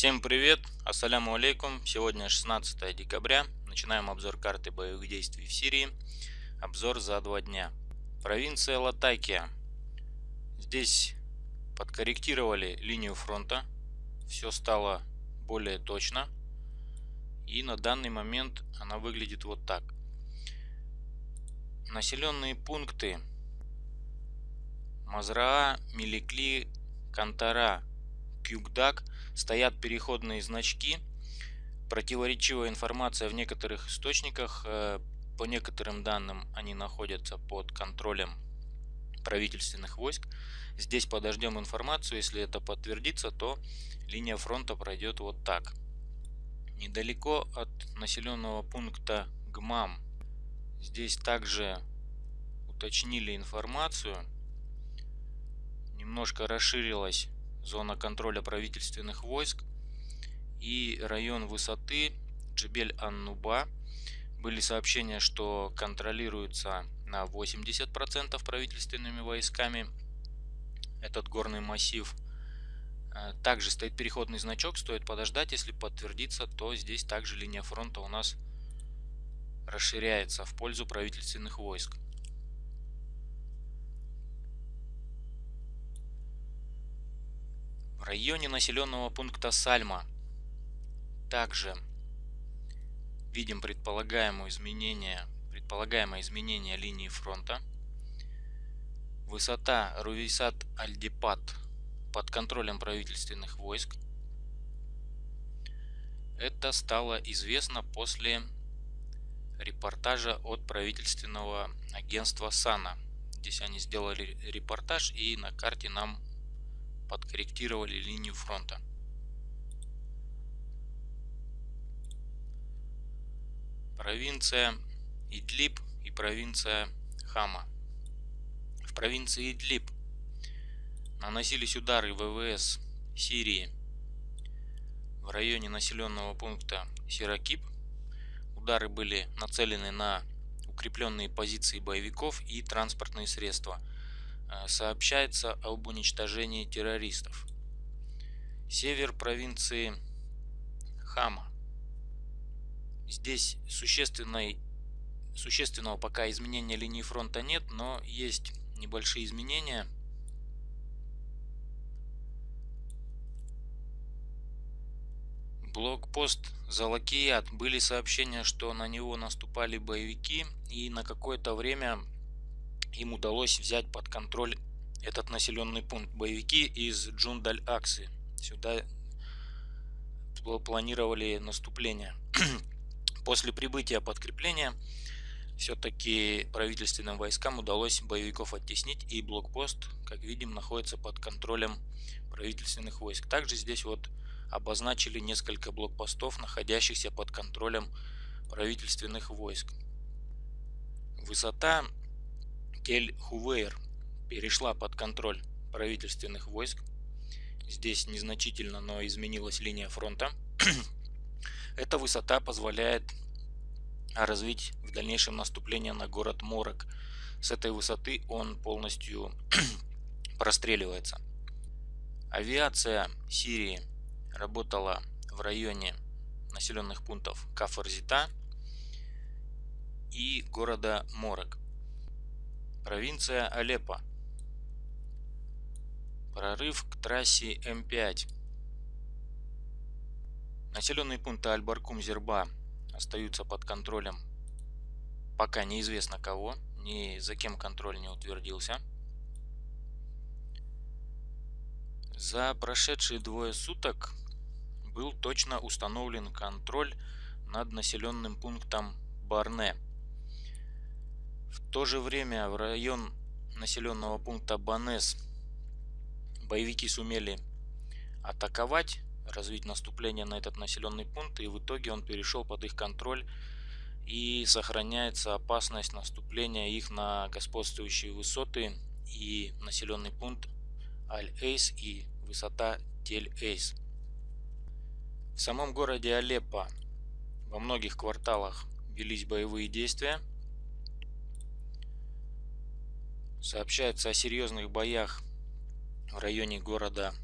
Всем привет, ассаляму алейкум. Сегодня 16 декабря. Начинаем обзор карты боевых действий в Сирии. Обзор за два дня. Провинция Латакия. Здесь подкорректировали линию фронта. Все стало более точно. И на данный момент она выглядит вот так. Населенные пункты Мазраа, Миликли, Кантара, Кюкдак стоят переходные значки. Противоречивая информация в некоторых источниках. Э, по некоторым данным они находятся под контролем правительственных войск. Здесь подождем информацию. Если это подтвердится, то линия фронта пройдет вот так. Недалеко от населенного пункта ГМАМ. Здесь также уточнили информацию немножко расширилась зона контроля правительственных войск и район высоты Джебель-Ан-Нуба. Были сообщения, что контролируется на 80% правительственными войсками этот горный массив. Э, также стоит переходный значок, стоит подождать, если подтвердится, то здесь также линия фронта у нас расширяется в пользу правительственных войск. Районе населенного пункта Сальма также видим предполагаемое изменение, предполагаемое изменение линии фронта. Высота Рувейсат-Альдипат под контролем правительственных войск. Это стало известно после репортажа от правительственного агентства САНА. Здесь они сделали репортаж и на карте нам подкорректировали линию фронта. Провинция Идлиб и провинция Хама. В провинции Идлиб наносились удары ВВС Сирии в районе населенного пункта Сиракип. Удары были нацелены на укрепленные позиции боевиков и транспортные средства – сообщается об уничтожении террористов. Север провинции Хама. Здесь существенной, существенного пока изменения линии фронта нет, но есть небольшие изменения. Блокпост Залакият. Были сообщения, что на него наступали боевики и на какое-то время им удалось взять под контроль этот населенный пункт. Боевики из Джунд аль-Аксы сюда планировали наступление. После прибытия подкрепления все-таки правительственным войскам удалось боевиков оттеснить и блокпост, как видим, находится под контролем правительственных войск. Также здесь вот обозначили несколько блокпостов, находящихся под контролем правительственных войск. Высота Тель-Хувейр перешла под контроль правительственных войск. Здесь незначительно, но изменилась линия фронта. Эта высота позволяет развить в дальнейшем наступление на город Морок. С этой высоты он полностью простреливается. Авиация Сирии работала в районе населенных пунктов Кафарзита и города Морок. Провинция Алеппо. Прорыв к трассе М5. Населенные пункты Аль-Баркум-Зерба остаются под контролем пока неизвестно кого, ни за кем контроль не утвердился. За прошедшие двое суток был точно установлен контроль над населенным пунктом Барне – в то же время в район населенного пункта Банес боевики сумели атаковать, развить наступление на этот населенный пункт, и в итоге он перешел под их контроль и сохраняется опасность наступления их на господствующие высоты и населенный пункт Аль-Эйс и высота Тель-Эйс. В самом городе Алеппо во многих кварталах велись боевые действия – Сообщается о серьезных боях в районе города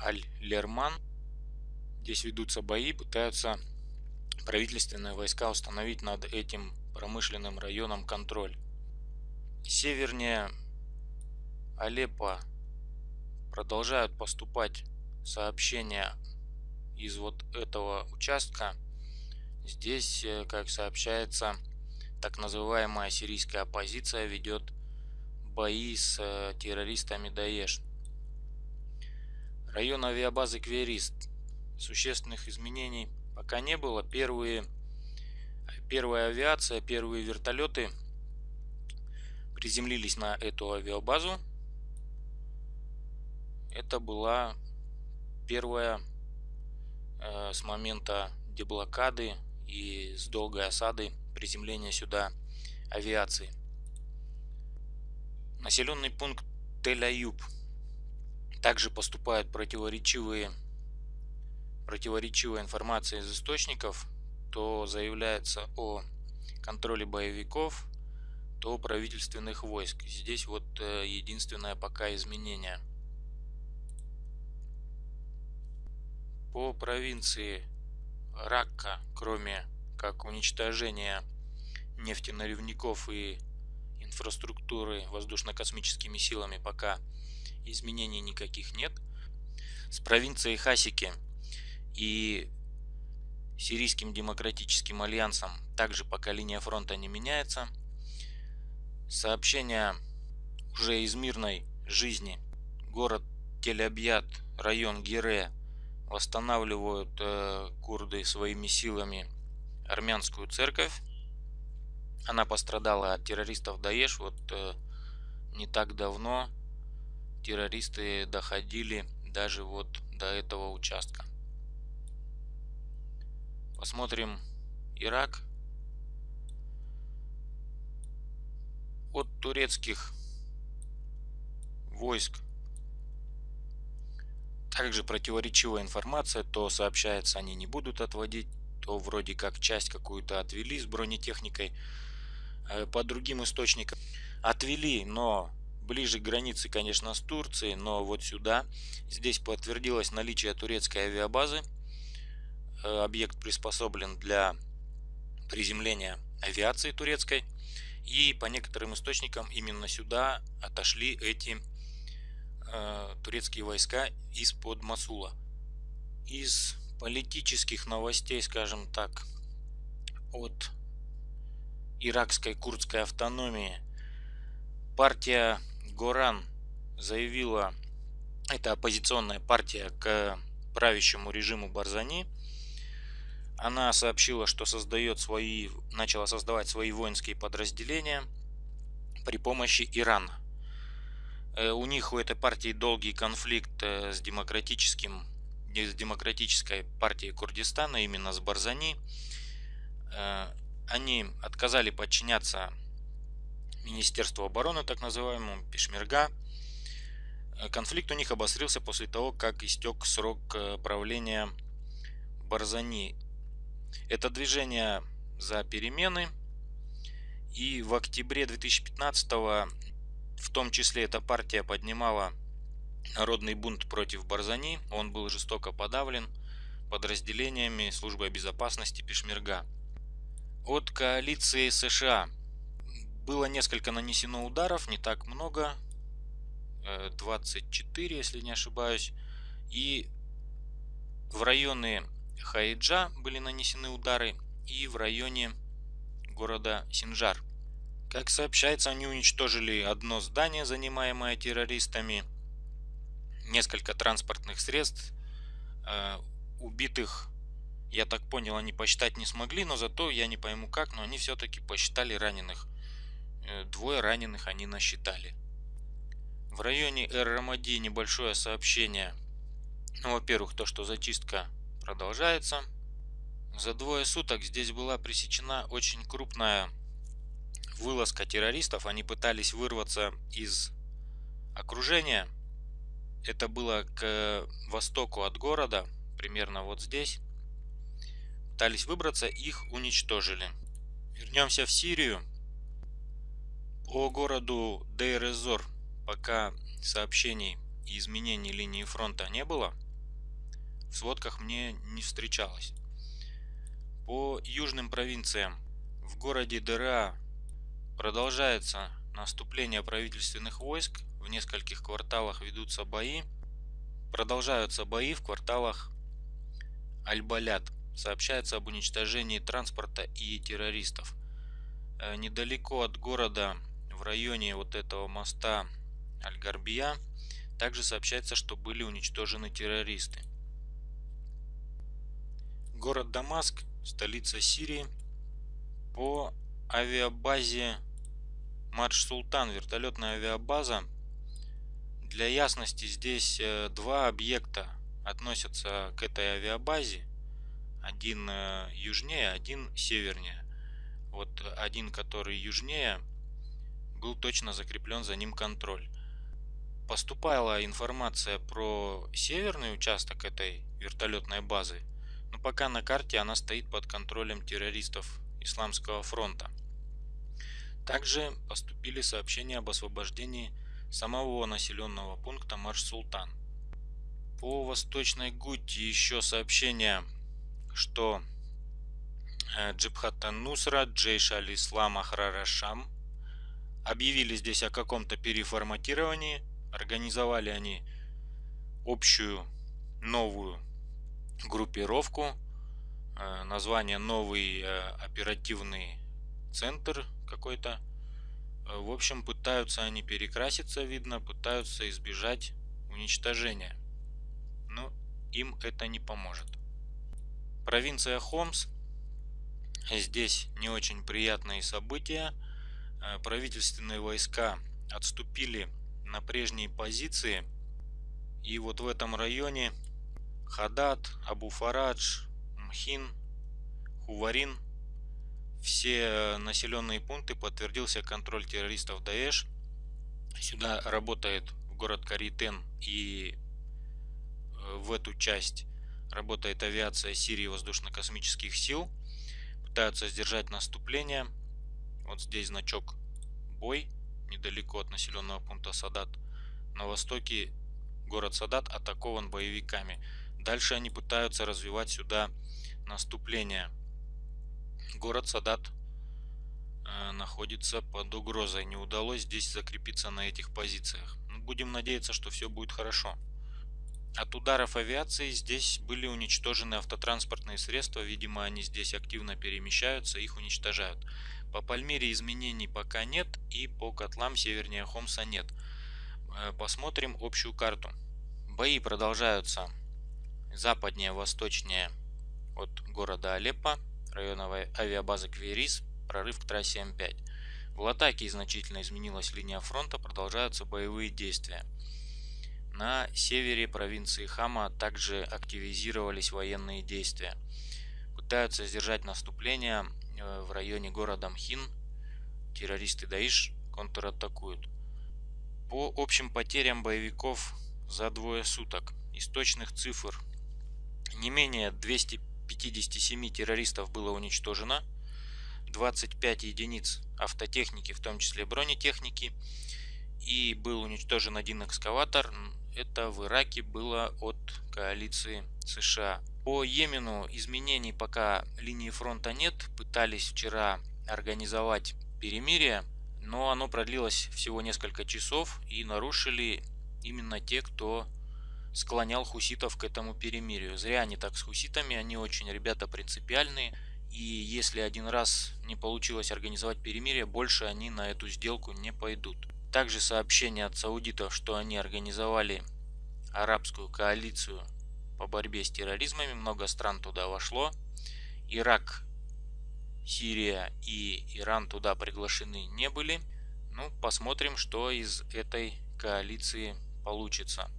Аль-Лерман. Здесь ведутся бои, пытаются правительственные войска установить над этим промышленным районом контроль. Севернее Алеппо продолжают поступать сообщения из вот этого участка. Здесь, э, как сообщается, так называемая сирийская оппозиция ведет бои с э, террористами Даеш. Район авиабазы Кверист. Существенных изменений пока не было. Первые, первая авиация, первые вертолеты приземлились на эту авиабазу. Это была первая э, с момента деблокады и с долгой осады приземления сюда авиации. Населенный пункт Тель-Аюб. Также поступают противоречивые, противоречивая информация из источников. То заявляется о контроле боевиков, то правительственных войск. Здесь вот э, единственное пока изменение. По провинции Ракка, кроме как уничтожения нефтеналивников и инфраструктуры воздушно-космическими силами пока изменений никаких нет. С провинцией Хасики и Сирийским демократическим альянсом также пока линия фронта не меняется. Сообщения уже из мирной жизни. Город Тель-Абьят, район Гире восстанавливают э, курды своими силами армянскую церковь она пострадала от террористов Даеш. Вот э, не так давно террористы доходили даже вот до этого участка. Посмотрим Ирак. От турецких войск также противоречивая информация, то сообщается они не будут отводить, то вроде как часть какую-то отвели с бронетехникой. Э, по другим источникам отвели, но ближе к границе, конечно, с Турцией, но вот сюда. Здесь подтвердилось наличие турецкой авиабазы. Э, объект приспособлен для приземления авиации турецкой. И по некоторым источникам именно сюда отошли эти э, турецкие войска из-под Масула. Из политических новостей, скажем так, от иракской курдской автономии. Партия Горан заявила, это оппозиционная партия к правящему режиму Барзани. Она сообщила, что создает свои, начала создавать свои воинские подразделения при помощи Ирана. Э, у них у этой партии долгий конфликт э, с демократическим с демократической партией Курдистана, именно с Барзани. Э, они отказали подчиняться Министерству обороны, так называемому Пешмерга. Э, конфликт у них обострился после того, как истек срок э, правления Барзани. Это движение за перемены. И в октябре 2015 в том числе эта партия поднимала народный бунт против Барзани. Он был жестоко подавлен подразделениями службы безопасности Пешмерга от коалиции США. Было несколько нанесено ударов, не так много, 24, э, если не ошибаюсь. И в районе Хайджа были нанесены удары и в районе города Синжар. Как сообщается, они уничтожили одно здание, занимаемое террористами, несколько транспортных средств, э, убитых я так понял, они посчитать не смогли, но зато я не пойму как, но они все-таки посчитали раненых. Э, двое раненых они насчитали. В районе Эр-Рамади небольшое сообщение. Ну, во-первых, то, что зачистка продолжается. За двое суток здесь была пресечена очень крупная вылазка террористов. Они пытались вырваться из окружения. Это было к востоку от города, примерно вот здесь пытались выбраться, их уничтожили. Вернемся в Сирию. По городу Дейр-эз-Зор пока сообщений и изменений линии фронта не было. в сводках мне не встречалось. По южным провинциям в городе Дыра продолжается наступление правительственных войск. В нескольких кварталах ведутся бои. Продолжаются бои в кварталах Аль-Балят. Сообщается об уничтожении транспорта и террористов. Э, недалеко от города, в районе вот этого моста Аль-Гарбия, также сообщается, что были уничтожены террористы. Город Дамаск, столица Сирии, по авиабазе Мадж Султан, вертолетная авиабаза. Для ясности здесь э, два объекта относятся к этой авиабазе. Один э, южнее, один севернее. Вот один, который южнее, был точно закреплен за ним контроль. Поступала информация про северный участок этой вертолетной базы, но пока на карте она стоит под контролем террористов Исламского фронта. Также поступили сообщения об освобождении самого населенного пункта Марш-Султан. По Восточной Гути еще сообщение, что э, Джибхат Нусра, Джейш Аль-Ислам Ахрарашам объявили здесь о каком-то переформатировании. Организовали они общую новую группировку. Э, название новый э, оперативный центр какой-то. В общем, пытаются они перекраситься, видно, пытаются избежать уничтожения но им это не поможет. Провинция Хомс. Здесь не очень приятные события. Э, правительственные войска отступили на прежние позиции. И вот в этом районе Хадат, Абу-Фарадж, Мхин, Хуварин, все населенные пункты подтвердился контроль террористов Даэш. Сюда работает в город Каритен и в эту часть работает авиация Сирии воздушно-космических сил. Пытаются сдержать наступление. Вот здесь значок бой, недалеко от населенного пункта Садат. На востоке город Садат атакован боевиками. Дальше они пытаются развивать сюда наступление. Город Садат э, находится под угрозой. Не удалось здесь закрепиться на этих позициях. Будем надеяться, что все будет хорошо. От ударов авиации здесь были уничтожены автотранспортные средства, видимо они здесь активно перемещаются, их уничтожают. По Пальмире изменений пока нет и по котлам севернее Хомса нет. Э, посмотрим общую карту. Бои продолжаются западнее, восточнее от города Алеппо, района авиабазы Кверис, прорыв к трассе М5. В Латаке значительно изменилась линия фронта, продолжаются боевые действия. На севере провинции Хама также активизировались военные действия. Пытаются сдержать наступление э, в районе города Мхин. Террористы Даиш контратакуют. По общим потерям боевиков за двое суток из точных цифр не менее 257 террористов было уничтожено, 25 единиц автотехники, в том числе бронетехники, и был уничтожен один экскаватор, это в Ираке было от коалиции США. По Йемену изменений пока линии фронта нет. Пытались вчера организовать перемирие, но оно продлилось всего несколько часов и нарушили именно те, кто склонял хуситов к этому перемирию. Зря они так с хуситами, они очень ребята принципиальные. И если один раз не получилось организовать перемирие, больше они на эту сделку не пойдут. Также сообщение от саудитов, что они организовали арабскую коалицию по борьбе с терроризмами. Много стран туда вошло. Ирак, Сирия и Иран туда приглашены не были. Ну, посмотрим, что из этой коалиции получится.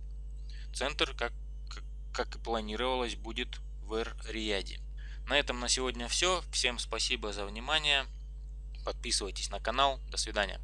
Центр, как, как и планировалось, будет в Эр-Рияде. На этом на сегодня все. Всем спасибо за внимание. Подписывайтесь на канал. До свидания.